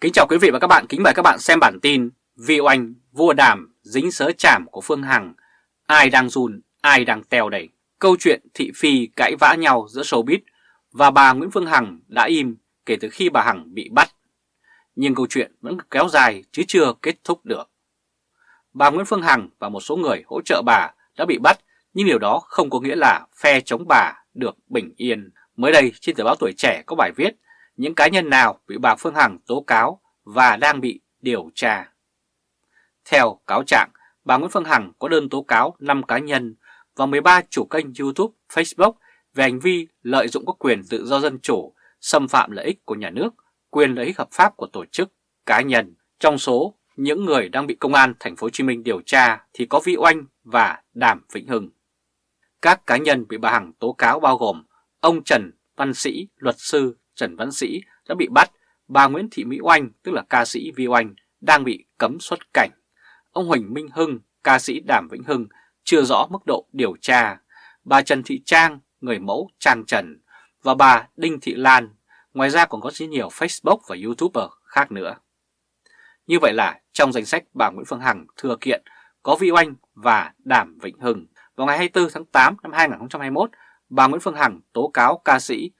Kính chào quý vị và các bạn, kính mời các bạn xem bản tin Vi oanh, vua đàm, dính sớ chảm của Phương Hằng. Ai đang run, ai đang teo đẩy? Câu chuyện thị phi cãi vã nhau giữa showbiz và bà Nguyễn Phương Hằng đã im kể từ khi bà Hằng bị bắt. Nhưng câu chuyện vẫn kéo dài chứ chưa kết thúc được. Bà Nguyễn Phương Hằng và một số người hỗ trợ bà đã bị bắt Nhưng điều đó không có nghĩa là phe chống bà được bình yên. Mới đây trên tờ báo Tuổi Trẻ có bài viết những cá nhân nào bị bà Phương Hằng tố cáo và đang bị điều tra. Theo cáo trạng, bà Nguyễn Phương Hằng có đơn tố cáo 5 cá nhân và 13 chủ kênh YouTube, Facebook về hành vi lợi dụng các quyền tự do dân chủ, xâm phạm lợi ích của nhà nước, quyền lợi ích hợp pháp của tổ chức, cá nhân. Trong số những người đang bị công an thành phố Hồ Chí Minh điều tra thì có Vi Oanh và Đàm Vĩnh Hưng. Các cá nhân bị bà Hằng tố cáo bao gồm ông Trần Văn Sĩ, luật sư Trần Văn Sĩ đã bị bắt, bà Nguyễn Thị Mỹ Oanh tức là ca sĩ Vi Oanh đang bị cấm xuất cảnh. Ông Huỳnh Minh Hưng, ca sĩ Đàm Vĩnh Hưng chưa rõ mức độ điều tra. Bà Trần Thị Trang, người mẫu Trang Trần và bà Đinh Thị Lan. Ngoài ra còn có rất nhiều Facebook và YouTuber khác nữa. Như vậy là trong danh sách bà Nguyễn Phương Hằng thừa kiện có Vi Oanh và Đàm Vĩnh Hưng. Vào ngày 24 tháng 8 năm 2021, bà Nguyễn Phương Hằng tố cáo ca sĩ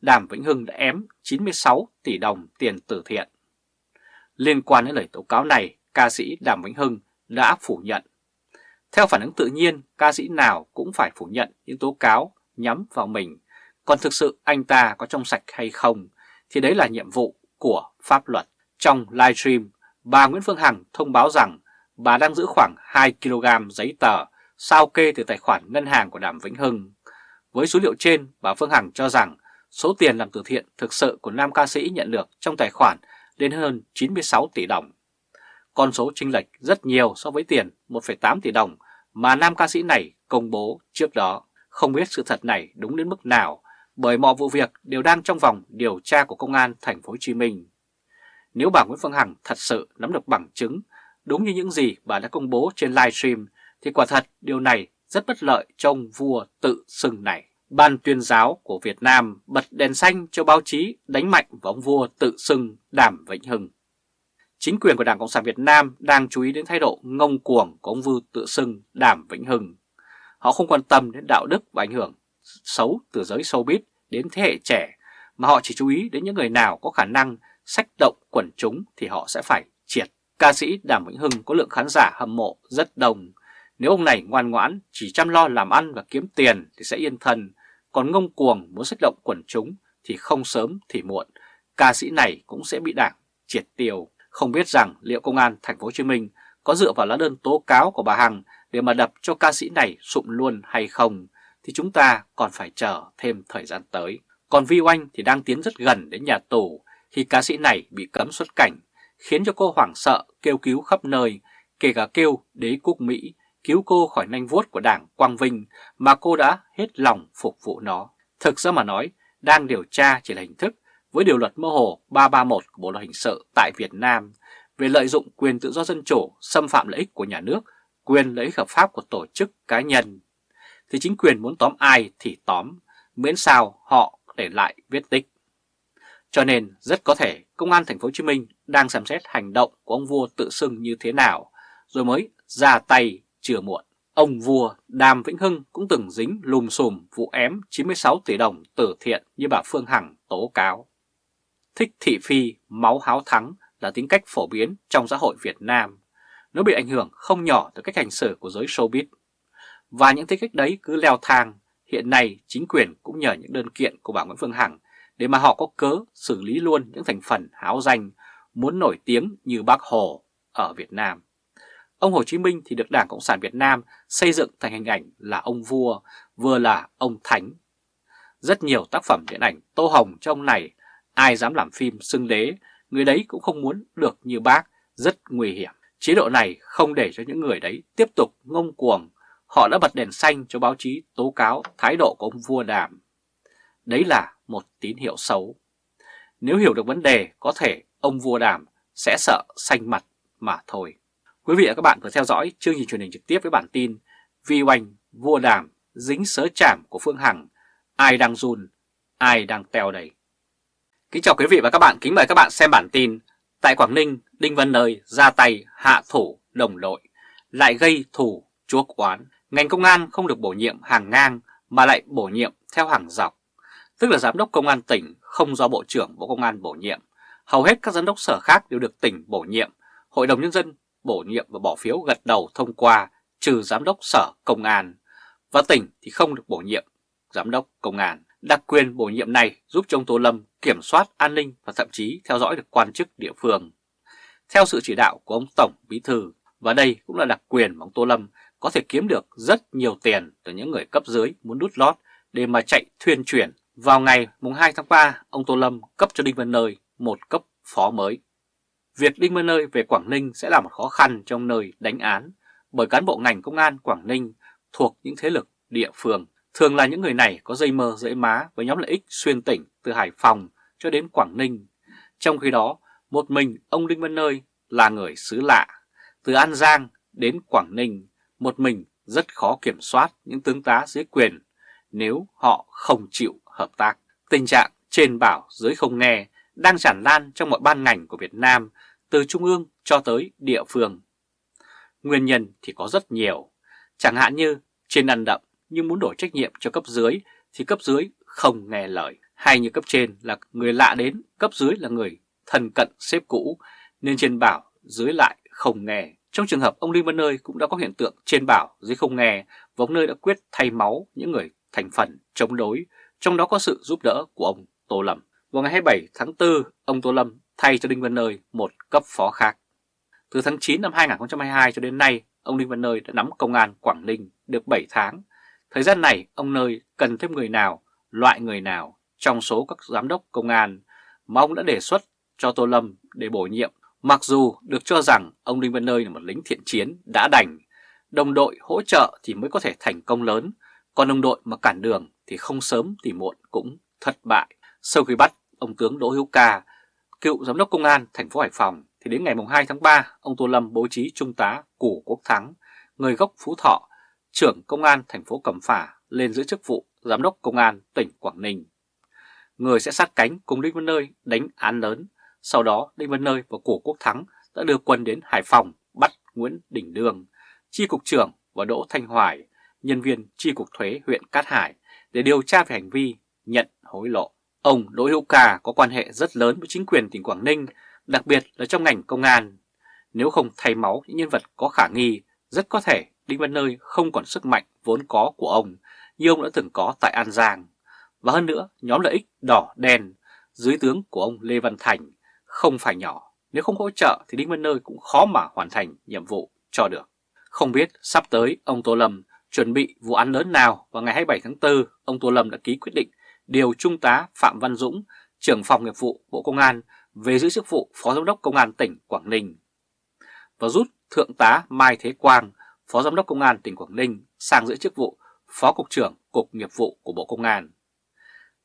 Đàm Vĩnh Hưng đã ém 96 tỷ đồng tiền từ thiện. Liên quan đến lời tố cáo này, ca sĩ Đàm Vĩnh Hưng đã phủ nhận. Theo phản ứng tự nhiên, ca sĩ nào cũng phải phủ nhận những tố cáo nhắm vào mình. Còn thực sự anh ta có trong sạch hay không thì đấy là nhiệm vụ của pháp luật. Trong livestream, bà Nguyễn Phương Hằng thông báo rằng bà đang giữ khoảng 2 kg giấy tờ sao kê từ tài khoản ngân hàng của Đàm Vĩnh Hưng. Với số liệu trên, bà Phương Hằng cho rằng số tiền làm từ thiện thực sự của nam ca sĩ nhận được trong tài khoản lên hơn 96 tỷ đồng. Con số chênh lệch rất nhiều so với tiền 1,8 tỷ đồng mà nam ca sĩ này công bố trước đó. Không biết sự thật này đúng đến mức nào bởi mọi vụ việc đều đang trong vòng điều tra của công an thành phố Hồ Chí Minh. Nếu bà Nguyễn Phương Hằng thật sự nắm được bằng chứng đúng như những gì bà đã công bố trên livestream thì quả thật điều này rất bất lợi cho ông vua tự xưng này. Ban tuyên giáo của Việt Nam bật đèn xanh cho báo chí đánh mạnh vào ông vua tự xưng Đàm Vĩnh Hưng. Chính quyền của Đảng Cộng sản Việt Nam đang chú ý đến thái độ ngông cuồng của ông vua tự xưng Đàm Vĩnh Hưng. Họ không quan tâm đến đạo đức và ảnh hưởng xấu từ giới showbiz đến thế hệ trẻ, mà họ chỉ chú ý đến những người nào có khả năng sách động quần chúng thì họ sẽ phải triệt. Ca sĩ Đàm Vĩnh Hưng có lượng khán giả hâm mộ rất đông. Nếu ông này ngoan ngoãn, chỉ chăm lo làm ăn và kiếm tiền thì sẽ yên thân, còn ngông cuồng muốn sách động quần chúng thì không sớm thì muộn, ca sĩ này cũng sẽ bị đảng triệt tiêu. Không biết rằng liệu công an thành phố Hồ Chí Minh có dựa vào lá đơn tố cáo của bà Hằng để mà đập cho ca sĩ này sụm luôn hay không thì chúng ta còn phải chờ thêm thời gian tới. Còn Vi Oanh thì đang tiến rất gần đến nhà tù khi ca sĩ này bị cấm xuất cảnh, khiến cho cô hoảng sợ kêu cứu khắp nơi, kể cả kêu đế quốc Mỹ cứu cô khỏi nanh vuốt của đảng Quang Vinh mà cô đã hết lòng phục vụ nó. Thực ra mà nói, đang điều tra chỉ là hình thức với điều luật mơ hồ 331 của Bộ Luật Hình sự tại Việt Nam về lợi dụng quyền tự do dân chủ, xâm phạm lợi ích của nhà nước, quyền lợi ích hợp pháp của tổ chức cá nhân. Thì chính quyền muốn tóm ai thì tóm, miễn sao họ để lại viết tích. Cho nên rất có thể Công an Thành phố Hồ Chí Minh đang xem xét hành động của ông vua tự xưng như thế nào, rồi mới ra tay chưa muộn. Ông vua Đàm Vĩnh Hưng cũng từng dính lùm xùm vụ ém 96 tỷ đồng từ thiện như bà Phương Hằng tố cáo. Thích thị phi, máu háo thắng là tính cách phổ biến trong xã hội Việt Nam. Nó bị ảnh hưởng không nhỏ từ cách hành xử của giới showbiz. Và những tính cách đấy cứ leo thang, hiện nay chính quyền cũng nhờ những đơn kiện của bà Nguyễn Phương Hằng để mà họ có cớ xử lý luôn những thành phần háo danh muốn nổi tiếng như bác Hồ ở Việt Nam. Ông Hồ Chí Minh thì được Đảng Cộng sản Việt Nam xây dựng thành hình ảnh là ông vua, vừa là ông thánh. Rất nhiều tác phẩm điện ảnh tô hồng cho ông này, ai dám làm phim xưng đế, người đấy cũng không muốn được như bác, rất nguy hiểm. Chế độ này không để cho những người đấy tiếp tục ngông cuồng, họ đã bật đèn xanh cho báo chí tố cáo thái độ của ông vua đàm. Đấy là một tín hiệu xấu. Nếu hiểu được vấn đề, có thể ông vua đàm sẽ sợ xanh mặt mà thôi. Quý vị và các bạn vừa theo dõi chương trình truyền hình trực tiếp với bản tin Vi oanh vua đàm dính sớ chảm của Phương Hằng, ai đang run, ai đang teo đầy. Kính chào quý vị và các bạn, kính mời các bạn xem bản tin Tại Quảng Ninh, Đinh Văn Nơi ra tay hạ thủ đồng đội, lại gây thủ chuốc oán. Ngành công an không được bổ nhiệm hàng ngang mà lại bổ nhiệm theo hàng dọc. Tức là giám đốc công an tỉnh không do Bộ trưởng Bộ Công an bổ nhiệm. Hầu hết các giám đốc sở khác đều được tỉnh bổ nhiệm, Hội đồng Nhân dân bổ nhiệm và bỏ phiếu gật đầu thông qua trừ giám đốc sở công an. Và tỉnh thì không được bổ nhiệm giám đốc công an. Đặc quyền bổ nhiệm này giúp cho ông Tô Lâm kiểm soát an ninh và thậm chí theo dõi được quan chức địa phương. Theo sự chỉ đạo của ông Tổng Bí Thư, và đây cũng là đặc quyền mà ông Tô Lâm có thể kiếm được rất nhiều tiền từ những người cấp dưới muốn đút lót để mà chạy thuyền chuyển. Vào ngày mùng 2 tháng 3, ông Tô Lâm cấp cho Đinh Văn Nơi một cấp phó mới. Việc Đinh Văn Nơi về Quảng Ninh sẽ là một khó khăn trong nơi đánh án bởi cán bộ ngành công an Quảng Ninh thuộc những thế lực địa phương. Thường là những người này có dây mơ dễ má với nhóm lợi ích xuyên tỉnh từ Hải Phòng cho đến Quảng Ninh. Trong khi đó, một mình ông Đinh Văn Nơi là người xứ lạ. Từ An Giang đến Quảng Ninh, một mình rất khó kiểm soát những tướng tá dưới quyền nếu họ không chịu hợp tác. Tình trạng trên bảo dưới không nghe đang tràn lan trong mọi ban ngành của Việt Nam từ trung ương cho tới địa phương. Nguyên nhân thì có rất nhiều, chẳng hạn như trên ăn đậm nhưng muốn đổi trách nhiệm cho cấp dưới thì cấp dưới không nghe lời, hay như cấp trên là người lạ đến, cấp dưới là người thân cận xếp cũ nên trên bảo dưới lại không nghe. Trong trường hợp ông Đinh Văn Nơi cũng đã có hiện tượng trên bảo dưới không nghe và ông Nơi đã quyết thay máu những người thành phần chống đối, trong đó có sự giúp đỡ của ông Tô Lâm. Vào ngày 27 tháng 4, ông Tô Lâm thay cho Đinh Văn Nơi một cấp phó khác. Từ tháng 9 năm 2022 cho đến nay, ông Đinh Văn Nơi đã nắm công an Quảng Ninh được 7 tháng. Thời gian này, ông Nơi cần thêm người nào, loại người nào trong số các giám đốc công an mà ông đã đề xuất cho Tô Lâm để bổ nhiệm. Mặc dù được cho rằng ông Đinh Văn Nơi là một lính thiện chiến đã đành, đồng đội hỗ trợ thì mới có thể thành công lớn, còn đồng đội mà cản đường thì không sớm thì muộn cũng thất bại. Sau khi bắt ông tướng Đỗ Hữu Ca, cựu giám đốc công an thành phố Hải Phòng, thì đến ngày 2 tháng 3, ông Tô Lâm bố trí trung tá Củ Quốc Thắng, người gốc Phú Thọ, trưởng công an thành phố Cẩm Phả lên giữ chức vụ giám đốc công an tỉnh Quảng Ninh. Người sẽ sát cánh cùng Đinh Văn Nơi đánh án lớn, sau đó Đinh Văn Nơi và Củ Quốc Thắng đã đưa quân đến Hải Phòng bắt Nguyễn Đình Đương, chi cục trưởng và Đỗ Thanh Hoài, nhân viên chi cục thuế huyện Cát Hải để điều tra về hành vi nhận hối lộ. Ông Đỗ Hữu Ca có quan hệ rất lớn với chính quyền tỉnh Quảng Ninh, đặc biệt là trong ngành công an. Nếu không thay máu những nhân vật có khả nghi, rất có thể Đinh Văn Nơi không còn sức mạnh vốn có của ông như ông đã từng có tại An Giang. Và hơn nữa, nhóm lợi ích đỏ đen dưới tướng của ông Lê Văn Thành không phải nhỏ. Nếu không hỗ trợ thì Đinh Văn Nơi cũng khó mà hoàn thành nhiệm vụ cho được. Không biết sắp tới ông Tô Lâm chuẩn bị vụ án lớn nào vào ngày 27 tháng 4, ông Tô Lâm đã ký quyết định điều Trung tá Phạm Văn Dũng, trưởng phòng nghiệp vụ Bộ Công an về giữ chức vụ Phó Giám đốc Công an tỉnh Quảng Ninh và rút Thượng tá Mai Thế Quang, Phó Giám đốc Công an tỉnh Quảng Ninh sang giữ chức vụ Phó Cục trưởng Cục Nghiệp vụ của Bộ Công an.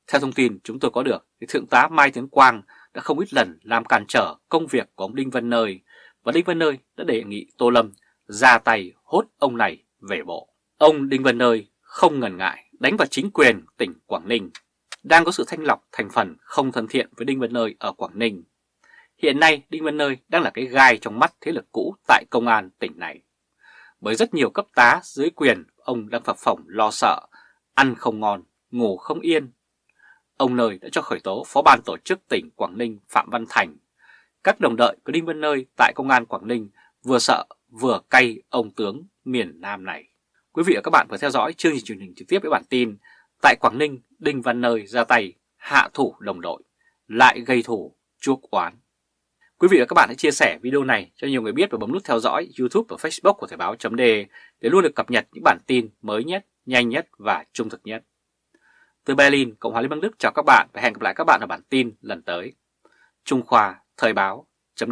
Theo thông tin chúng tôi có được, thì Thượng tá Mai Thế Quang đã không ít lần làm cản trở công việc của ông Đinh Văn Nơi và Đinh Văn Nơi đã đề nghị Tô Lâm ra tay hốt ông này về bộ. Ông Đinh Văn Nơi không ngần ngại đánh vào chính quyền tỉnh Quảng Ninh đang có sự thanh lọc thành phần không thân thiện với Đinh Văn Nơi ở Quảng Ninh. Hiện nay Đinh Văn Nơi đang là cái gai trong mắt thế lực cũ tại công an tỉnh này. Bởi rất nhiều cấp tá dưới quyền ông đang phập phỏng lo sợ, ăn không ngon, ngủ không yên. Ông Nơi đã cho khởi tố Phó ban tổ chức tỉnh Quảng Ninh Phạm Văn Thành. Các đồng đợi của Đinh Văn Nơi tại công an Quảng Ninh vừa sợ vừa cay ông tướng miền Nam này. Quý vị và các bạn vừa theo dõi chương trình truyền hình trực tiếp với bản tin Tại Quảng Ninh, Đinh Văn Nơi ra tay hạ thủ đồng đội, lại gây thủ chuốc oán. Quý vị và các bạn hãy chia sẻ video này cho nhiều người biết và bấm nút theo dõi YouTube và Facebook của Thời báo chấm để luôn được cập nhật những bản tin mới nhất, nhanh nhất và trung thực nhất. Từ Berlin, Cộng hòa Liên bang Đức chào các bạn và hẹn gặp lại các bạn ở bản tin lần tới. Trung Khoa Thời báo chấm